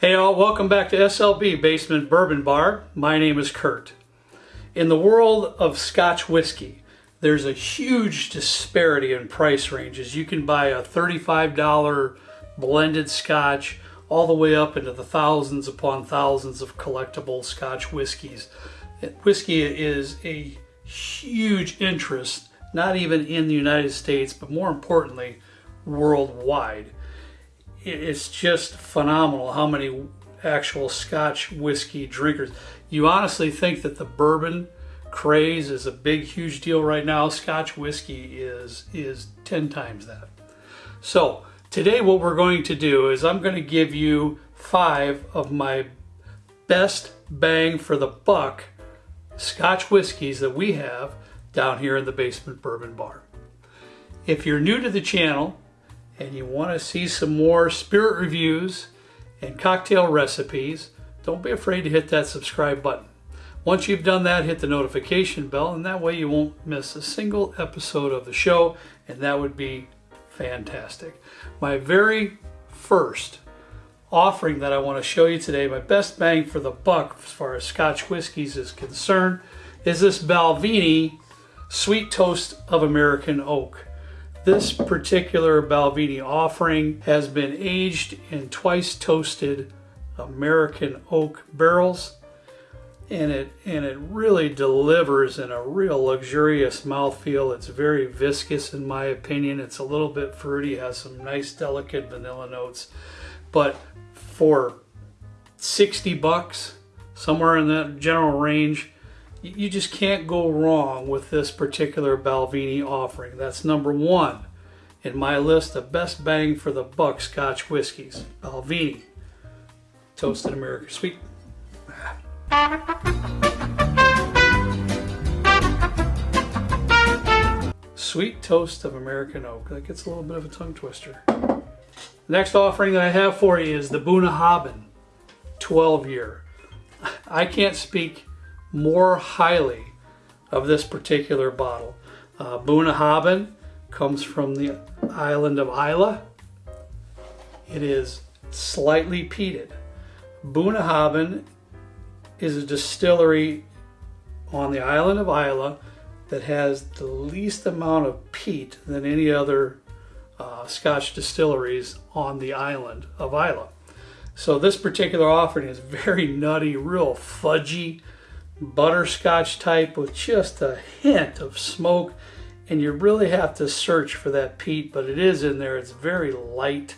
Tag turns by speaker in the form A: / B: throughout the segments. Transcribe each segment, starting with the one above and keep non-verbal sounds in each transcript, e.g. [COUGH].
A: Hey all, welcome back to SLB Basement Bourbon Bar. My name is Kurt. In the world of Scotch whiskey, there's a huge disparity in price ranges. You can buy a $35 blended Scotch all the way up into the thousands upon thousands of collectible Scotch whiskeys. Whiskey is a huge interest, not even in the United States, but more importantly, worldwide it's just phenomenal how many actual Scotch whiskey drinkers. You honestly think that the bourbon craze is a big, huge deal right now. Scotch whiskey is is ten times that. So today, what we're going to do is I'm going to give you five of my best bang for the buck Scotch whiskeys that we have down here in the basement bourbon bar. If you're new to the channel and you want to see some more spirit reviews and cocktail recipes, don't be afraid to hit that subscribe button. Once you've done that, hit the notification bell, and that way you won't miss a single episode of the show, and that would be fantastic. My very first offering that I want to show you today, my best bang for the buck as far as Scotch whiskies is concerned, is this Balvenie Sweet Toast of American Oak. This particular Balvenie offering has been aged in twice toasted American oak barrels and it and it really delivers in a real luxurious mouthfeel. It's very viscous in my opinion. It's a little bit fruity, has some nice delicate vanilla notes. But for 60 bucks, somewhere in that general range, you just can't go wrong with this particular Balvenie offering. That's number one in my list of best bang for the buck Scotch whiskies. Balvenie, Toasted American Sweet. Sweet Toast of American Oak. That gets a little bit of a tongue twister. Next offering that I have for you is the Bunnahabhain 12 year. I can't speak more highly of this particular bottle. Uh, comes from the island of Islay. It is slightly peated. Bunnahabhain is a distillery on the island of Islay that has the least amount of peat than any other uh, Scotch distilleries on the island of Islay. So this particular offering is very nutty, real fudgy, butterscotch type with just a hint of smoke. And you really have to search for that peat, but it is in there. It's very light.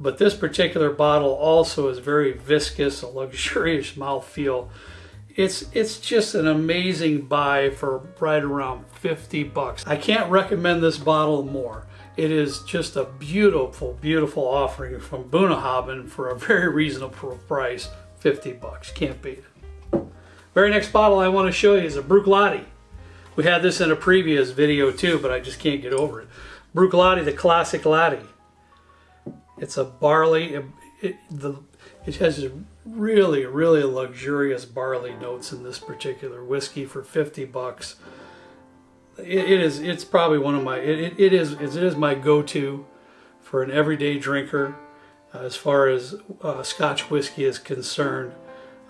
A: But this particular bottle also is very viscous, a luxurious [LAUGHS] mouthfeel. It's it's just an amazing buy for right around 50 bucks. I can't recommend this bottle more. It is just a beautiful, beautiful offering from Bunnahabhain for a very reasonable price, 50 bucks. Can't beat it. Very next bottle I want to show you is a Bruichladdich. We had this in a previous video too, but I just can't get over it. Bruichladdich, the classic laddie. It's a barley, it, it, the, it has really, really luxurious barley notes in this particular whiskey for 50 bucks. it, it is, it's probably one of my, it, it is, it is my go-to for an everyday drinker uh, as far as uh, Scotch whiskey is concerned.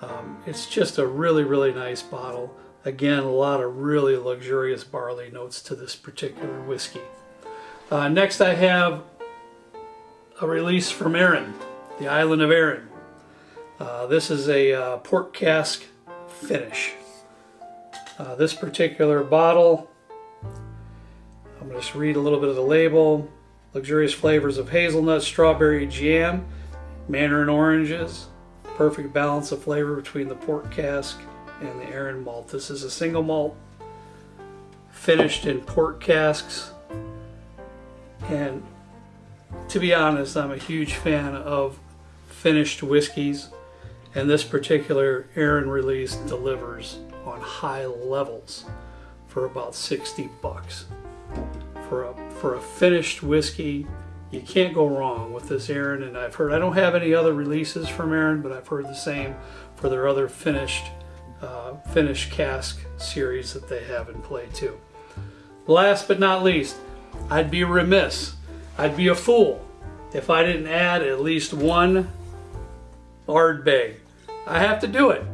A: Um, it's just a really, really nice bottle. Again, a lot of really luxurious barley notes to this particular whiskey. Uh, next I have a release from Arran, the island of Arran. Uh, this is a uh, port cask finish. Uh, this particular bottle, I'm going to just read a little bit of the label. Luxurious flavors of hazelnut, strawberry jam, mandarin oranges, perfect balance of flavor between the port cask and the Arran malt. This is a single malt finished in port casks and to be honest I'm a huge fan of finished whiskeys and this particular Arran release delivers on high levels for about 60 bucks for a for a finished whiskey you can't go wrong with this Arran and I've heard I don't have any other releases from Arran but I've heard the same for their other finished uh, finished cask series that they have in play too. Last but not least, I'd be remiss, I'd be a fool if I didn't add at least one Ardbeg. I have to do it.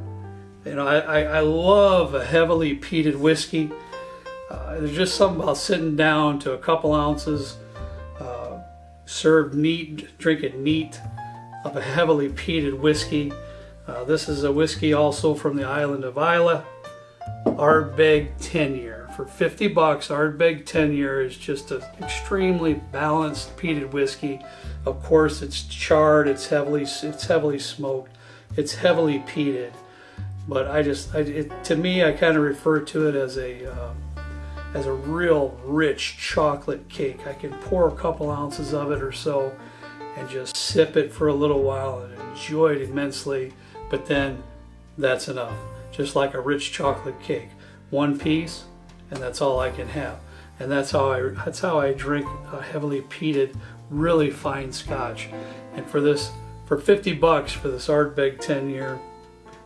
A: You know, I, I, I love a heavily peated whiskey. Uh, there's just something about sitting down to a couple ounces, served neat, drink it neat, of a heavily peated whiskey. Uh, this is a whiskey also from the island of Islay. Ardbeg 10 year. For 50 bucks, Ardbeg 10 year is just an extremely balanced peated whiskey. Of course, it's charred, it's heavily, it's heavily smoked, it's heavily peated. But I just, I, it, to me, I kind of refer to it as a, uh, as a real rich chocolate cake. I can pour a couple ounces of it or so and just sip it for a little while and enjoy it immensely. But then that's enough. Just like a rich chocolate cake. One piece and that's all I can have. And that's how I that's how I drink a heavily peated, really fine scotch. And for this for 50 bucks for this Ardbeg 10 year,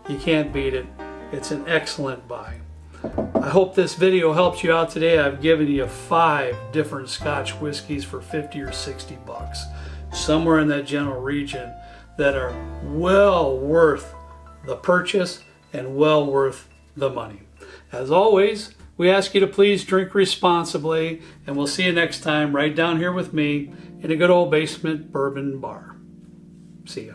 A: you can't beat it. It's an excellent buy. I hope this video helps you out today. I've given you five different Scotch whiskeys for 50 or 60 bucks, somewhere in that general region that are well worth the purchase and well worth the money. As always, we ask you to please drink responsibly, and we'll see you next time right down here with me in a good old basement bourbon bar. See ya.